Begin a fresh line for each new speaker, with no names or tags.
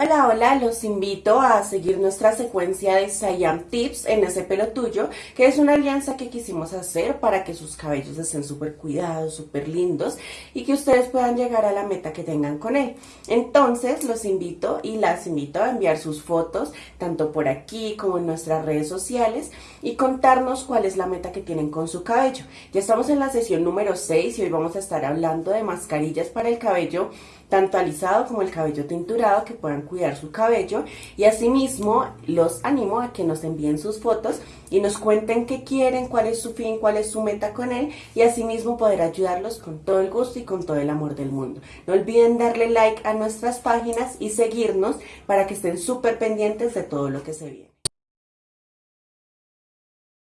Hola, hola, los invito a seguir nuestra secuencia de Siam Tips en ese pelo tuyo, que es una alianza que quisimos hacer para que sus cabellos estén súper cuidados, súper lindos y que ustedes puedan llegar a la meta que tengan con él. Entonces, los invito y las invito a enviar sus fotos, tanto por aquí como en nuestras redes sociales, y contarnos cuál es la meta que tienen con su cabello. Ya estamos en la sesión número 6 y hoy vamos a estar hablando de mascarillas para el cabello tanto alisado como el cabello tinturado que puedan cuidar su cabello y asimismo los animo a que nos envíen sus fotos y nos cuenten qué quieren, cuál es su fin, cuál es su meta con él y asimismo poder ayudarlos con todo el gusto y con todo el amor del mundo. No olviden darle like a nuestras páginas y seguirnos para que estén súper pendientes de todo lo que se viene.